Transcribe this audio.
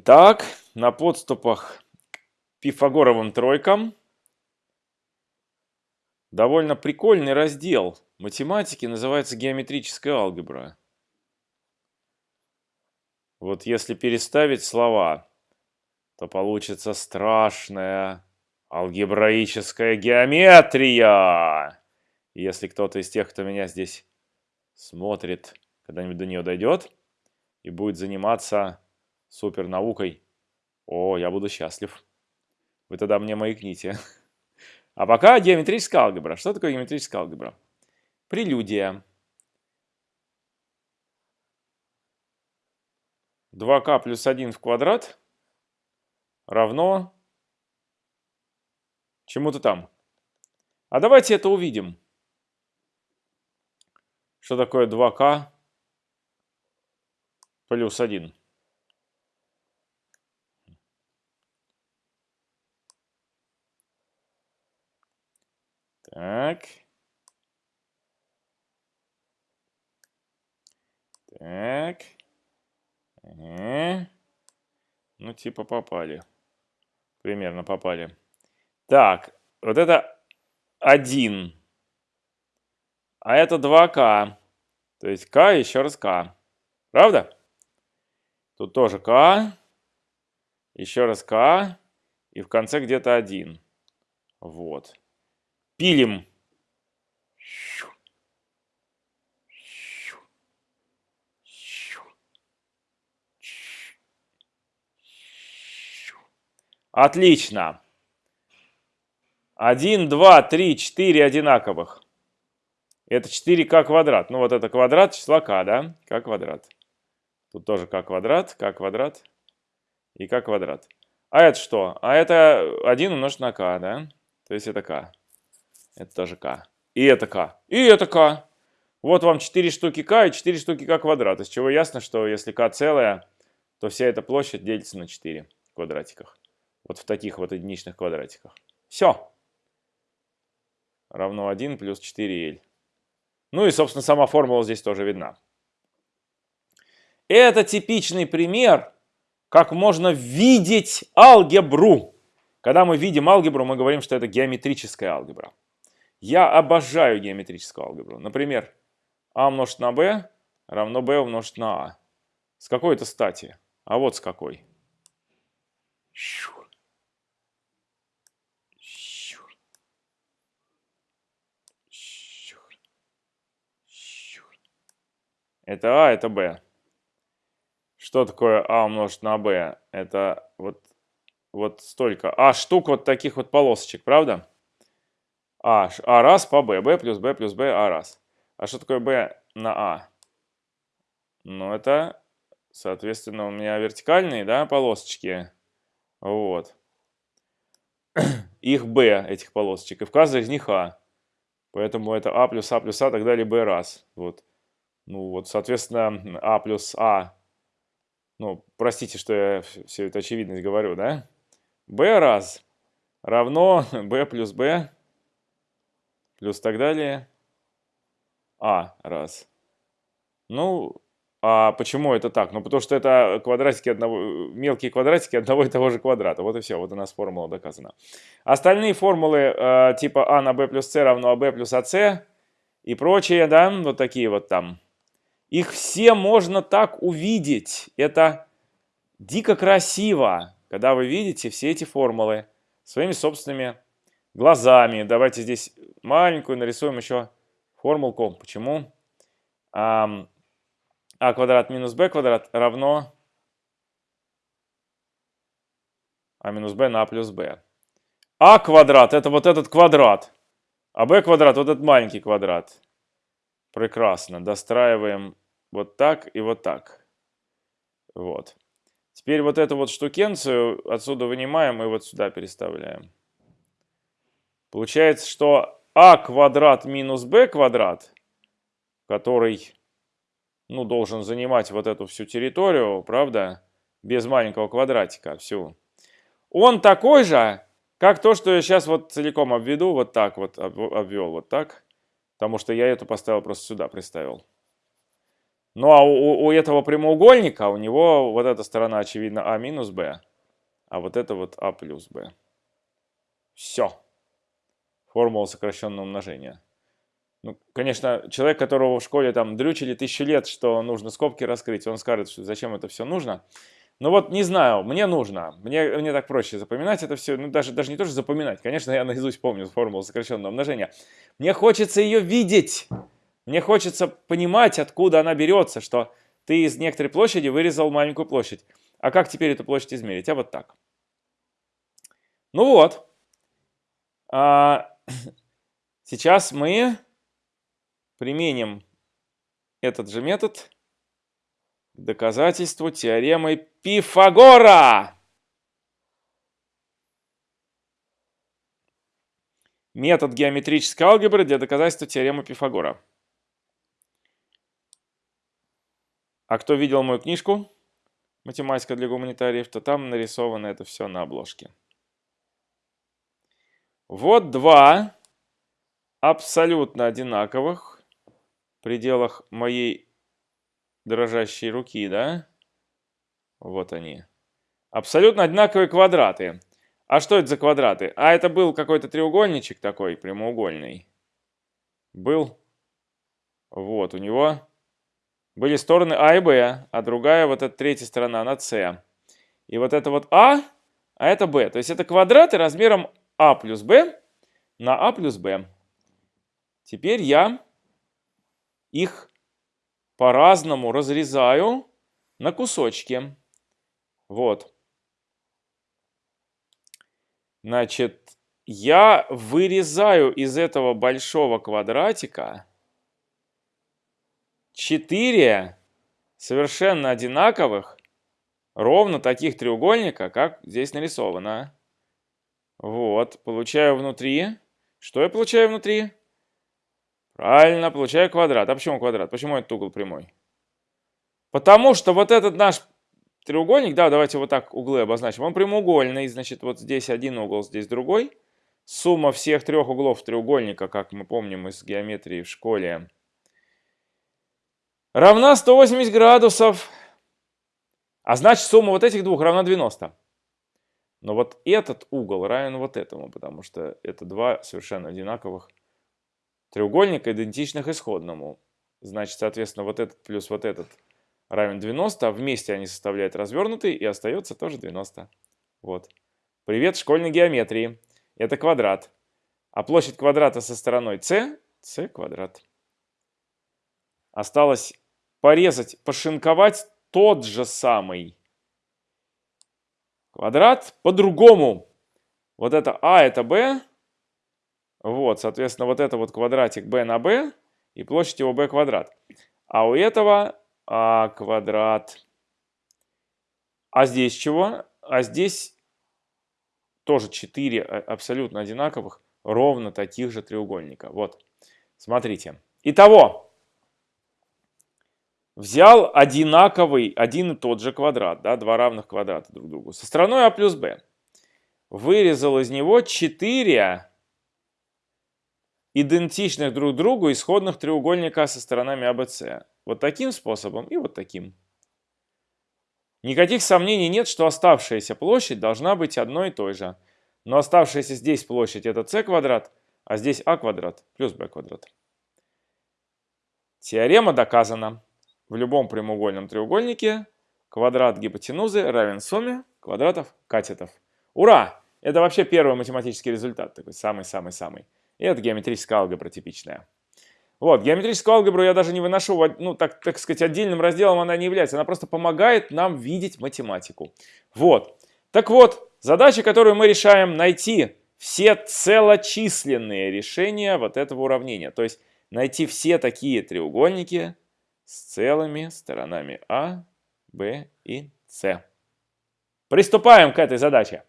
Итак, на подступах к Пифагоровым тройкам довольно прикольный раздел математики, называется геометрическая алгебра. Вот если переставить слова, то получится страшная алгебраическая геометрия. Если кто-то из тех, кто меня здесь смотрит, когда-нибудь до нее дойдет и будет заниматься супер наукой, о, я буду счастлив. Вы тогда мне маякните. А пока геометрическая алгебра. Что такое геометрическая алгебра? Прелюдия. 2k плюс 1 в квадрат равно чему-то там. А давайте это увидим. Что такое 2k плюс 1? Так. Так. Ага. Ну, типа попали. Примерно попали. Так, вот это 1. А это 2К. То есть К еще раз К. Правда? Тут тоже К. Еще раз К. И в конце где-то 1. Вот. Пилим. Отлично. 1, 2, 3, 4 одинаковых. Это 4k квадрат. Ну вот это квадрат числа k, да? k квадрат. Тут тоже k квадрат, k квадрат и k квадрат. А это что? А это 1 умножить на k, да? То есть это k. Это тоже k. И это k. И это k. Вот вам 4 штуки k и 4 штуки k квадрат. Из чего ясно, что если k целая, то вся эта площадь делится на 4 в квадратиках. Вот в таких вот единичных квадратиках. Все. Равно 1 плюс 4L. Ну и, собственно, сама формула здесь тоже видна. Это типичный пример, как можно видеть алгебру. Когда мы видим алгебру, мы говорим, что это геометрическая алгебра. Я обожаю геометрическую алгебру. Например, а умножить на b равно b умножить на а. С какой это стати? А вот с какой. Это А, это Б. Что такое А умножить на Б? Это вот, вот столько. А штук вот таких вот полосочек, правда? А, А раз по Б. Б плюс Б плюс Б, А раз. А что такое Б на А? Ну, это, соответственно, у меня вертикальные, да, полосочки. Вот. Их Б, этих полосочек. И в каждой из них А. Поэтому это А плюс А плюс А, так далее, Б раз. Вот. Ну вот, соответственно, А плюс А, ну, простите, что я все это очевидность говорю, да? b раз равно b плюс b плюс так далее а раз. Ну, а почему это так? Ну, потому что это квадратики одного, мелкие квадратики одного и того же квадрата. Вот и все, вот у нас формула доказана. Остальные формулы э, типа а на b плюс c равно ab плюс ac и прочие, да, вот такие вот там их все можно так увидеть. Это дико красиво, когда вы видите все эти формулы своими собственными глазами. Давайте здесь маленькую нарисуем еще формулку. Почему? а квадрат минус b квадрат равно а минус b на а плюс b. а квадрат это вот этот квадрат, а b квадрат вот этот маленький квадрат. Прекрасно. Достраиваем вот так и вот так. Вот. Теперь вот эту вот штукенцию отсюда вынимаем и вот сюда переставляем. Получается, что а квадрат минус b квадрат, который ну, должен занимать вот эту всю территорию, правда, без маленького квадратика всю, он такой же, как то, что я сейчас вот целиком обведу, вот так вот обвел, вот так. Потому что я эту поставил просто сюда, приставил. Ну а у, у этого прямоугольника, у него вот эта сторона, очевидно, а минус b, а вот это вот а плюс b. Все. Формула сокращенного умножения. Ну, конечно, человек, которого в школе там дрючили тысячу лет, что нужно скобки раскрыть, он скажет, что зачем это все нужно. Ну вот не знаю, мне нужно. Мне, мне так проще запоминать это все. Ну даже, даже не то, что запоминать. Конечно, я наизусть помню формулу сокращенного умножения. Мне хочется ее видеть. Мне хочется понимать, откуда она берется, что ты из некоторой площади вырезал маленькую площадь. А как теперь эту площадь измерить? А вот так. Ну вот. А, сейчас мы применим этот же метод к доказательству теоремы Пифагора. Метод геометрической алгебры для доказательства теоремы Пифагора. А кто видел мою книжку «Математика для гуманитариев», то там нарисовано это все на обложке. Вот два абсолютно одинаковых в пределах моей дрожащей руки, да? Вот они. Абсолютно одинаковые квадраты. А что это за квадраты? А это был какой-то треугольничек такой, прямоугольный. Был. Вот, у него были стороны А и Б, а другая, вот эта третья сторона, на С. И вот это вот А, а это Б. То есть это квадраты размером А плюс Б на А плюс Б. Теперь я их по-разному разрезаю на кусочки. Вот. Значит, я вырезаю из этого большого квадратика 4 совершенно одинаковых, ровно таких треугольника, как здесь нарисовано. Вот, получаю внутри. Что я получаю внутри? Правильно, получаю квадрат. А почему квадрат? Почему этот угол прямой? Потому что вот этот наш треугольник, да, давайте вот так углы обозначим, он прямоугольный, значит, вот здесь один угол, здесь другой. Сумма всех трех углов треугольника, как мы помним из геометрии в школе, равна 180 градусов. А значит, сумма вот этих двух равна 90. Но вот этот угол равен вот этому, потому что это два совершенно одинаковых треугольника, идентичных исходному. Значит, соответственно, вот этот плюс вот этот равен 90, а вместе они составляют развернутый, и остается тоже 90. Вот. Привет школьной геометрии. Это квадрат. А площадь квадрата со стороной c – c квадрат. Осталось порезать, пошинковать тот же самый квадрат по-другому. Вот это а, это b. Вот, соответственно, вот это вот квадратик b на b, и площадь его b квадрат. А у этого а квадрат. А здесь чего? А здесь тоже 4 а, абсолютно одинаковых, ровно таких же треугольника. Вот, смотрите. Итого, взял одинаковый, один и тот же квадрат, да, два равных квадрата друг другу, со стороной а плюс b. Вырезал из него 4 идентичных друг другу исходных треугольника со сторонами ABC. Вот таким способом и вот таким. Никаких сомнений нет, что оставшаяся площадь должна быть одной и той же. Но оставшаяся здесь площадь это c квадрат, а здесь а квадрат плюс b квадрат. Теорема доказана. В любом прямоугольном треугольнике квадрат гипотенузы равен сумме квадратов катетов. Ура! Это вообще первый математический результат, такой самый-самый-самый. И это геометрическая алгебра типичная. Вот, геометрическую алгебру я даже не выношу, ну, так, так сказать, отдельным разделом она не является. Она просто помогает нам видеть математику. Вот. Так вот, задача, которую мы решаем, найти все целочисленные решения вот этого уравнения. То есть найти все такие треугольники, с целыми сторонами А, Б и С. Приступаем к этой задаче.